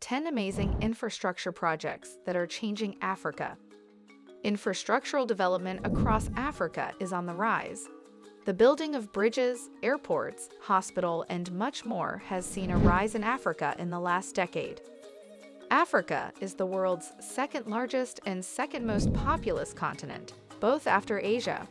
10 amazing infrastructure projects that are changing Africa. Infrastructural development across Africa is on the rise. The building of bridges, airports, hospital, and much more has seen a rise in Africa in the last decade. Africa is the world's second largest and second most populous continent, both after Asia.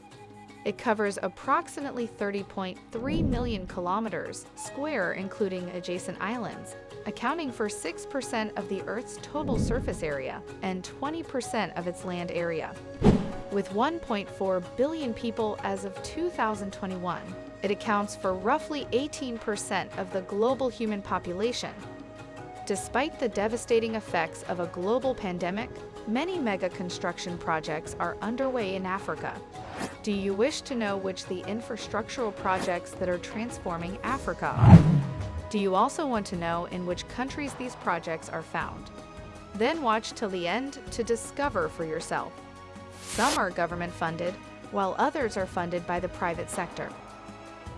It covers approximately 30.3 million kilometers square including adjacent islands, accounting for 6% of the Earth's total surface area and 20% of its land area. With 1.4 billion people as of 2021, it accounts for roughly 18% of the global human population. Despite the devastating effects of a global pandemic, many mega construction projects are underway in Africa. Do you wish to know which the infrastructural projects that are transforming Africa are? Do you also want to know in which countries these projects are found? Then watch till the end to discover for yourself. Some are government-funded, while others are funded by the private sector.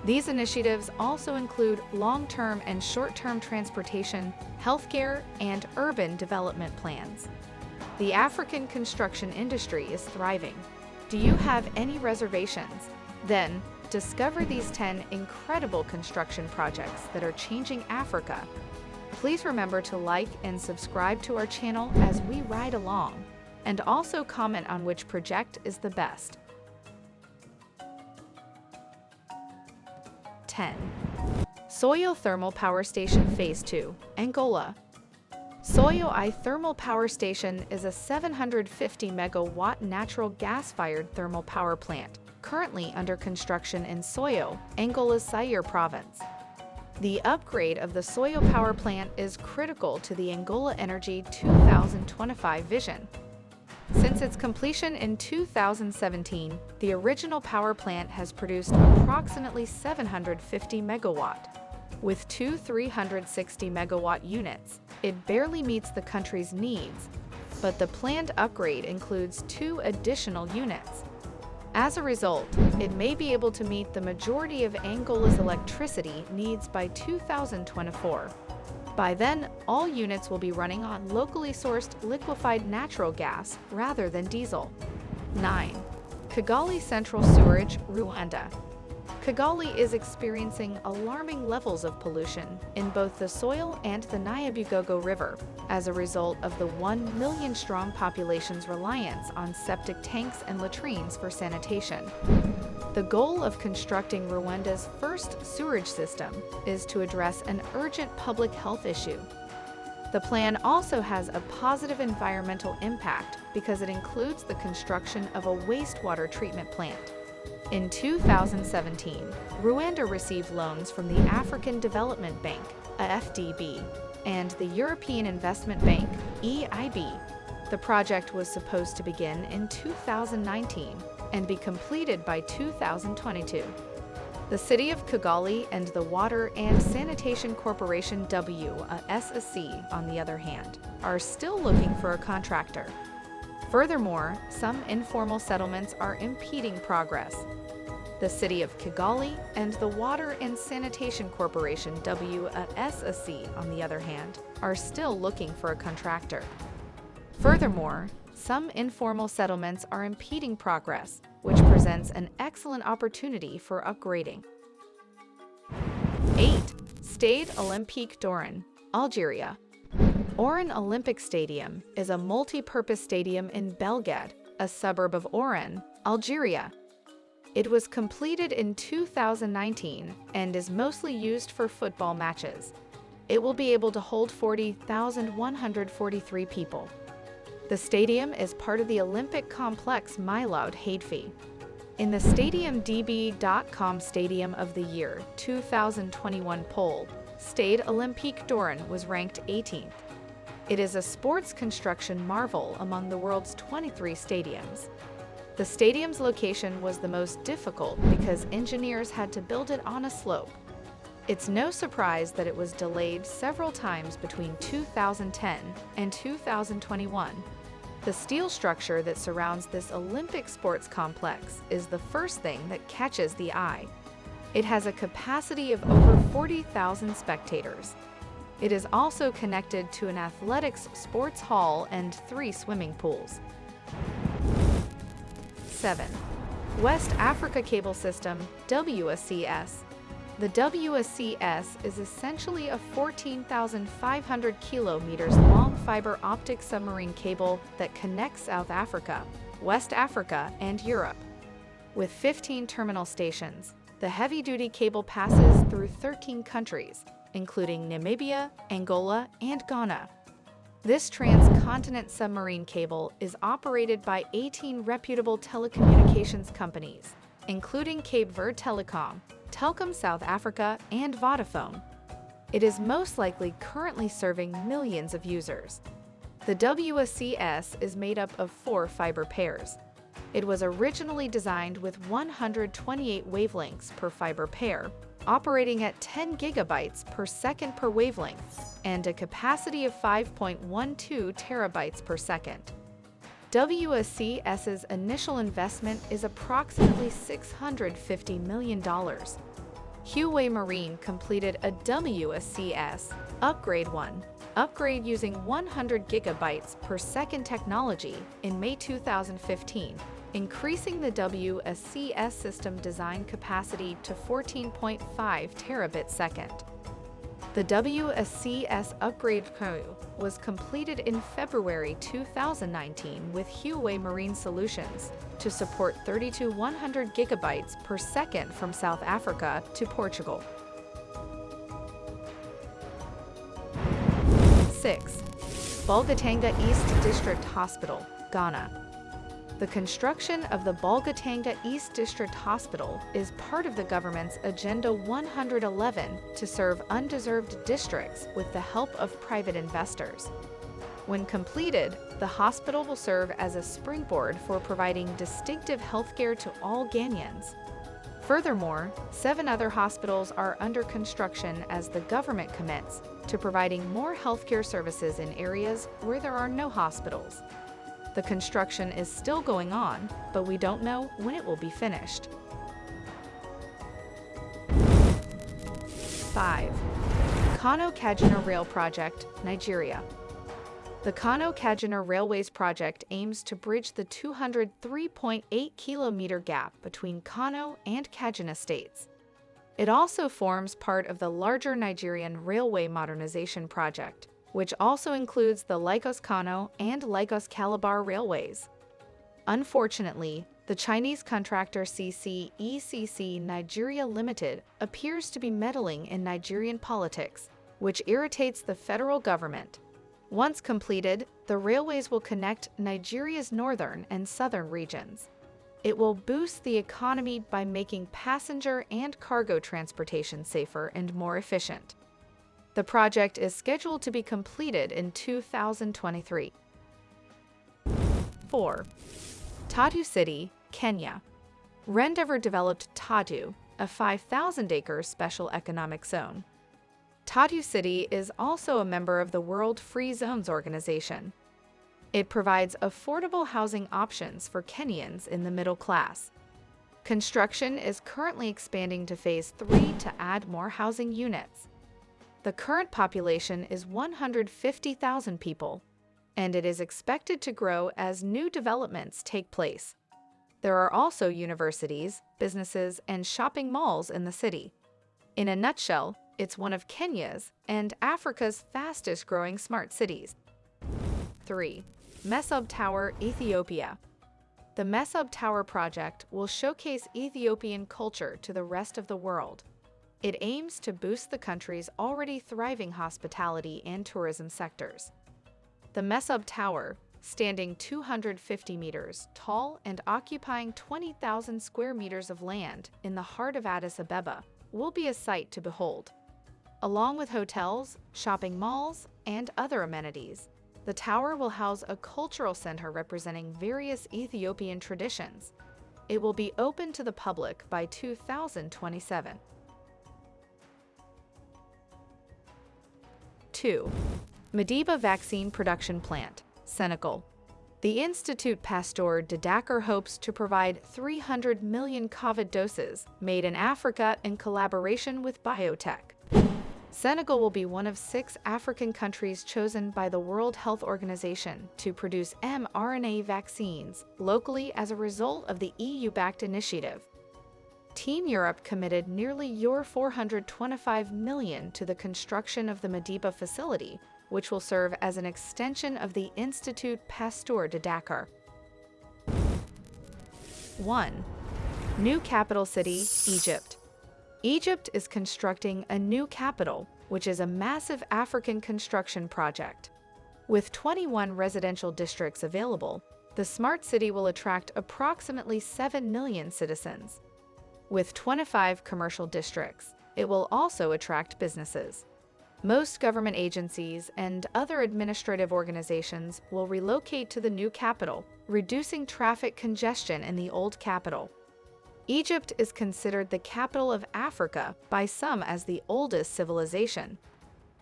These initiatives also include long-term and short-term transportation, healthcare, and urban development plans. The African construction industry is thriving. Do you have any reservations? Then, Discover these 10 incredible construction projects that are changing Africa. Please remember to like and subscribe to our channel as we ride along, and also comment on which project is the best. 10. Soyo Thermal Power Station Phase 2, Angola. Soyo I Thermal Power Station is a 750 megawatt natural gas-fired thermal power plant currently under construction in Soyo, Angola's Zaire province. The upgrade of the Soyo power plant is critical to the Angola Energy 2025 vision. Since its completion in 2017, the original power plant has produced approximately 750 megawatt. With two 360 megawatt units, it barely meets the country's needs, but the planned upgrade includes two additional units, as a result, it may be able to meet the majority of Angola's electricity needs by 2024. By then, all units will be running on locally sourced liquefied natural gas rather than diesel. 9. Kigali Central Sewerage, Rwanda Kigali is experiencing alarming levels of pollution in both the soil and the Nyabugogo River as a result of the 1 million strong population's reliance on septic tanks and latrines for sanitation. The goal of constructing Rwanda's first sewerage system is to address an urgent public health issue. The plan also has a positive environmental impact because it includes the construction of a wastewater treatment plant. In 2017, Rwanda received loans from the African Development Bank, AFDB, and the European Investment Bank, EIB. The project was supposed to begin in 2019 and be completed by 2022. The City of Kigali and the Water and Sanitation Corporation WSSC, on the other hand, are still looking for a contractor. Furthermore, some informal settlements are impeding progress, the City of Kigali and the Water and Sanitation Corporation WSSC, on the other hand, are still looking for a contractor. Furthermore, some informal settlements are impeding progress, which presents an excellent opportunity for upgrading. 8. Stade Olympique d'Oran, Algeria. Oran Olympic Stadium is a multi-purpose stadium in Belgad, a suburb of Oran, Algeria, it was completed in 2019 and is mostly used for football matches. It will be able to hold 40,143 people. The stadium is part of the Olympic complex Miloud Hadefi. In the StadiumDB.com Stadium of the Year 2021 poll, Stade Olympique d'Oran was ranked 18th. It is a sports construction marvel among the world's 23 stadiums. The stadium's location was the most difficult because engineers had to build it on a slope. It's no surprise that it was delayed several times between 2010 and 2021. The steel structure that surrounds this Olympic sports complex is the first thing that catches the eye. It has a capacity of over 40,000 spectators. It is also connected to an athletics sports hall and three swimming pools. 7. West Africa Cable System, WSCS. The WSCS is essentially a 14,500 kilometers long fiber optic submarine cable that connects South Africa, West Africa, and Europe. With 15 terminal stations, the heavy-duty cable passes through 13 countries, including Namibia, Angola, and Ghana. This transcontinent submarine cable is operated by 18 reputable telecommunications companies, including Cape Verde Telecom, Telkom South Africa, and Vodafone. It is most likely currently serving millions of users. The WSCS is made up of four fiber pairs. It was originally designed with 128 wavelengths per fiber pair, operating at 10 gigabytes per second per wavelength and a capacity of 5.12 terabytes per second. WSCS's initial investment is approximately $650 million. Huawei Marine completed a WSCS Upgrade 1 upgrade using 100 gigabytes per second technology in May 2015 increasing the WSCS system design capacity to 14.5 terabit second. The WSCS upgrade was completed in February 2019 with Huawei Marine Solutions to support 32 100 gigabytes per second from South Africa to Portugal. 6. Bolgatanga East District Hospital, Ghana. The construction of the Bolgatanga East District Hospital is part of the government's Agenda 111 to serve undeserved districts with the help of private investors. When completed, the hospital will serve as a springboard for providing distinctive healthcare to all Ghanaians. Furthermore, seven other hospitals are under construction as the government commits to providing more healthcare services in areas where there are no hospitals. The construction is still going on, but we don't know when it will be finished. 5. Kano Kaduna Rail Project, Nigeria. The Kano Kaduna Railways project aims to bridge the 203.8 kilometer gap between Kano and Kaduna states. It also forms part of the larger Nigerian Railway Modernization Project, which also includes the Lagos-Kano and Lagos-Calabar railways. Unfortunately, the Chinese contractor CCECC Nigeria Limited appears to be meddling in Nigerian politics, which irritates the federal government. Once completed, the railways will connect Nigeria's northern and southern regions. It will boost the economy by making passenger and cargo transportation safer and more efficient. The project is scheduled to be completed in 2023. 4. Tatu City, Kenya. Rendeavor developed Tatu, a 5,000-acre special economic zone. Tatu City is also a member of the World Free Zones Organization. It provides affordable housing options for Kenyans in the middle class. Construction is currently expanding to Phase 3 to add more housing units. The current population is 150,000 people, and it is expected to grow as new developments take place. There are also universities, businesses, and shopping malls in the city. In a nutshell, it's one of Kenya's and Africa's fastest growing smart cities. 3. Mesob Tower, Ethiopia. The Mesob Tower project will showcase Ethiopian culture to the rest of the world. It aims to boost the country's already thriving hospitality and tourism sectors. The Mesob Tower, standing 250 meters tall and occupying 20,000 square meters of land in the heart of Addis Ababa, will be a sight to behold. Along with hotels, shopping malls, and other amenities, the tower will house a cultural center representing various Ethiopian traditions. It will be open to the public by 2027. 2. Madiba Vaccine Production Plant, Senegal. The Institut Pasteur de Dakar hopes to provide 300 million COVID doses made in Africa in collaboration with biotech. Senegal will be one of six African countries chosen by the World Health Organization to produce mRNA vaccines locally as a result of the EU-backed initiative. Team Europe committed nearly your 425 million to the construction of the Madiba facility, which will serve as an extension of the Institut Pasteur de Dakar. 1. New capital city, Egypt. Egypt is constructing a new capital, which is a massive African construction project. With 21 residential districts available, the smart city will attract approximately 7 million citizens. With 25 commercial districts, it will also attract businesses. Most government agencies and other administrative organizations will relocate to the new capital, reducing traffic congestion in the old capital. Egypt is considered the capital of Africa by some as the oldest civilization.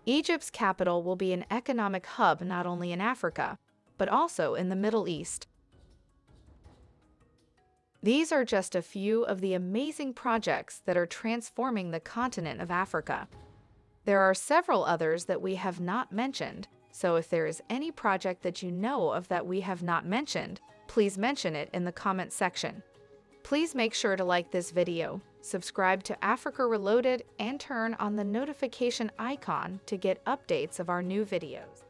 Egypt's capital will be an economic hub not only in Africa, but also in the Middle East. These are just a few of the amazing projects that are transforming the continent of Africa. There are several others that we have not mentioned, so if there is any project that you know of that we have not mentioned, please mention it in the comment section. Please make sure to like this video, subscribe to Africa Reloaded, and turn on the notification icon to get updates of our new videos.